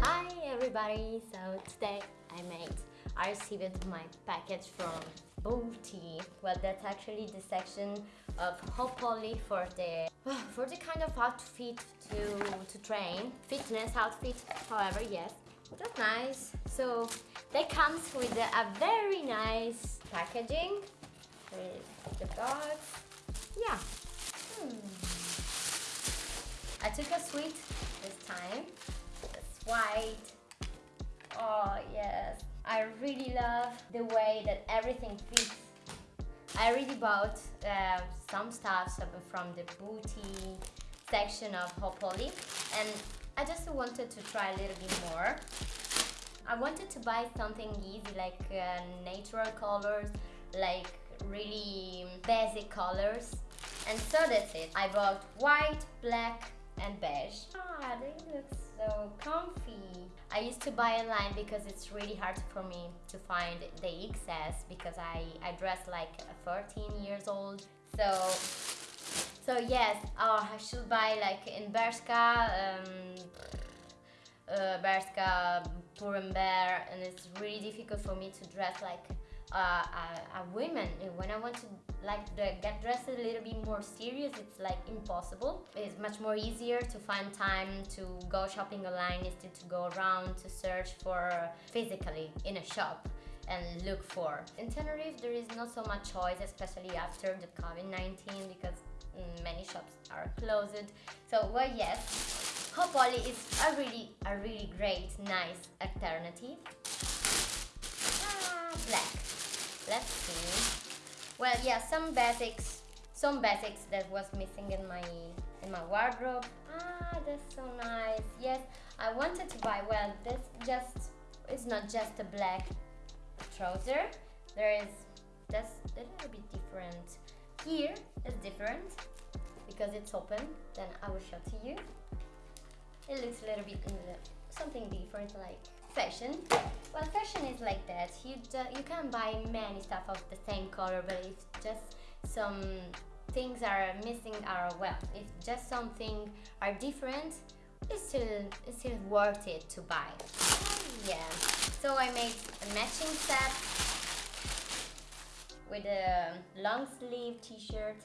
Hi everybody, so today I made, I received my package from Booty. Well, that's actually the section of Hopoli for the for the kind of outfit to to train, fitness outfit. However, yes, that's nice. So that comes with a, very nice packaging with the box. Yeah. Hmm. I took a sweet this time. It's white. Oh yes. I really love the way that everything fits. I already bought uh, some stuff from the booty section of Hopoli and I just wanted to try a little bit more. I wanted to buy something easy like uh, natural colors, like really basic colors and so that's it. I bought white, black and beige. Ah, they look so comfy. I used to buy online because it's really hard for me to find the XS because I, I dress like 14 years old. So, so yes, oh, I should buy like in Bershka, um, uh, Bershka, Pull&Bear and it's really difficult for me to dress like uh, a, a woman. When I want to like the, get dressed a little bit more serious, it's like impossible. It's much more easier to find time to go shopping online instead to go around to search for physically in a shop and look for. In Tenerife there is not so much choice, especially after the COVID-19 because many shops are closed. So well yes, Hopoli is a really a really great nice alternative. Ah, black. Let's see. Well, yeah, some basics, some basics that was missing in my in my wardrobe. Ah, that's so nice. Yes, I wanted to buy. Well, this just it's not just a black trouser. There is that's a little bit different. Here is different because it's open. Then I will show to you. It looks a little bit uh, something different, like fashion. Well fashion is like that. You you can buy many stuff of the same color but if just some things are missing are well if just something are different it's still it's still worth it to buy. Yeah. So I made a matching set with a long sleeve t-shirt.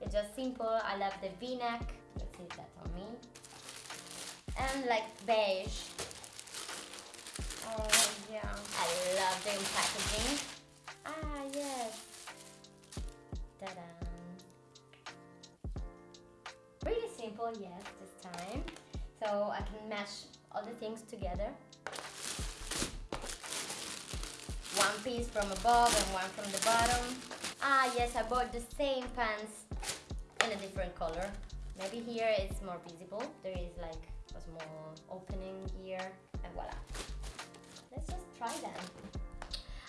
It's just simple. I love the v-neck. Let's see that on me and like beige Oh yeah. I love the packaging. Ah yes. Ta-da. Really simple, yes, this time. So I can match all the things together. One piece from above and one from the bottom. Ah yes, I bought the same pants in a different color. Maybe here it's more visible. There is like a small opening here and voila let's just try them.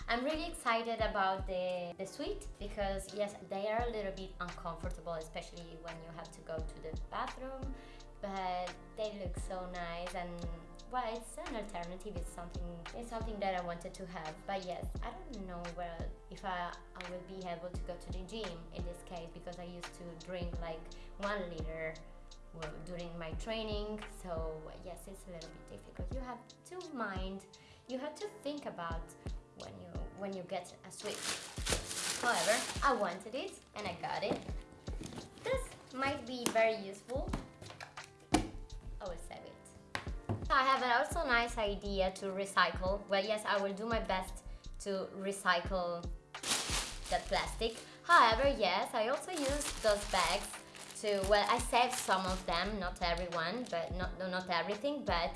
I'm really excited about the, the suite because yes, they are a little bit uncomfortable, especially when you have to go to the bathroom, but they look so nice and well, it's an alternative. It's something. It's something that I wanted to have. But yes, I don't know well if I, I will be able to go to the gym in this case because I used to drink like one liter during my training. So yes, it's a little bit difficult. You have to mind you have to think about when you when you get a switch. However, I wanted it and I got it. This might be very useful. I will save it. I have an also nice idea to recycle. Well, yes, I will do my best to recycle that plastic. However, yes, I also use those bags to, well, I saved some of them, not everyone, but not, not everything, but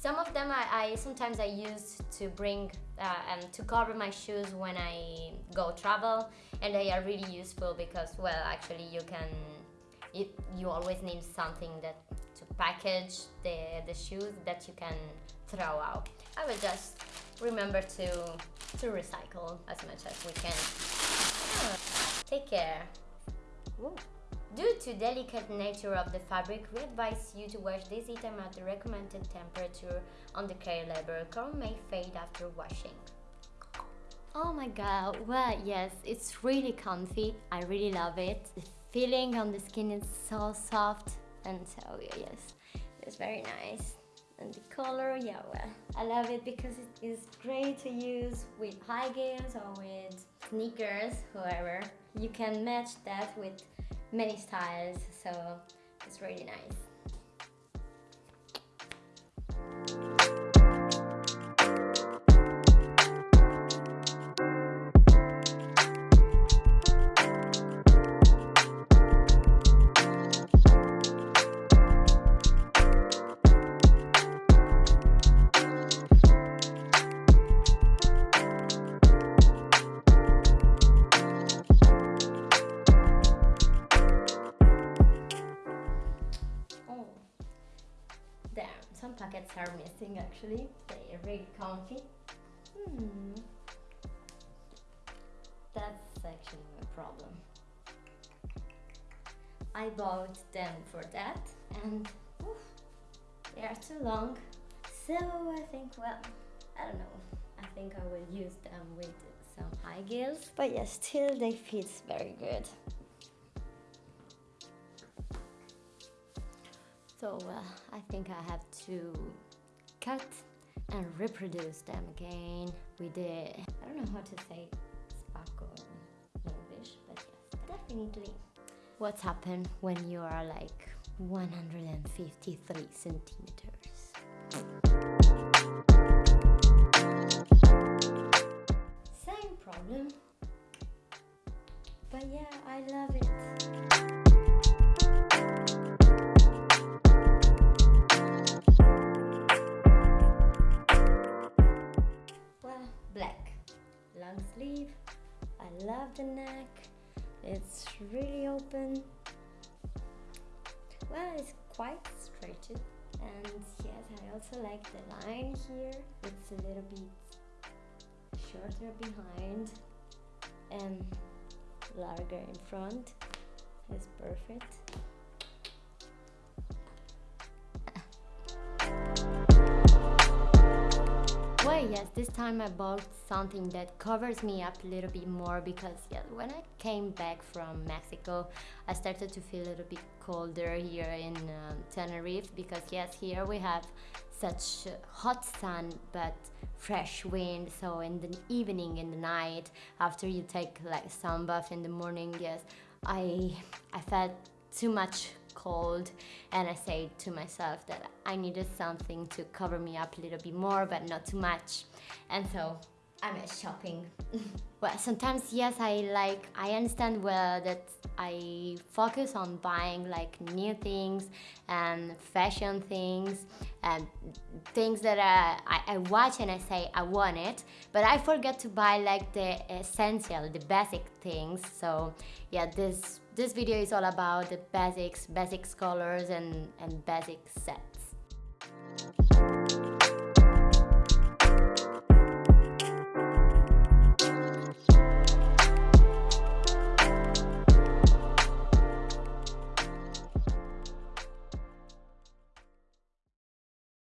some of them I, I sometimes I use to bring uh, um, to cover my shoes when I go travel and they are really useful because well actually you can it, you always need something that to package the, the shoes that you can throw out. I will just remember to to recycle as much as we can. Take care. Ooh. Due to delicate nature of the fabric, we advise you to wash this item at the recommended temperature on the care label. Color may fade after washing. Oh my god, well yes, it's really comfy. I really love it. The feeling on the skin is so soft and so yes, it's very nice. And the color, yeah well, I love it because it is great to use with high heels or with sneakers, whoever. You can match that with many styles, so it's really nice. Actually. They are really comfy. Hmm. That's actually my problem. I bought them for that and oof, they are too long. So I think, well, I don't know. I think I will use them with some high heels. But yeah, still they fit very good. So uh, I think I have to cut and reproduce them again with the, I don't know how to say sparkle in English, but yes, definitely. What's happened when you are like 153 centimeters? Same problem, but yeah, I love it. Long sleeve. I love the neck. It's really open. Well, it's quite stretchy. And yes, I also like the line here. It's a little bit shorter behind and larger in front. It's perfect. Yes, this time I bought something that covers me up a little bit more because yeah, when I came back from Mexico, I started to feel a little bit colder here in um, Tenerife because yes, here we have such hot sun but fresh wind. So in the evening in the night after you take like sun bath in the morning yes I I felt too much cold and I said to myself that I needed something to cover me up a little bit more but not too much. And so I went shopping. well, sometimes yes, I like I understand well that I focus on buying like new things and fashion things and things that I, I watch and I say I want it, but I forget to buy like the essential, the basic things. So yeah, this this video is all about the basics, basic colors and, and basic sets.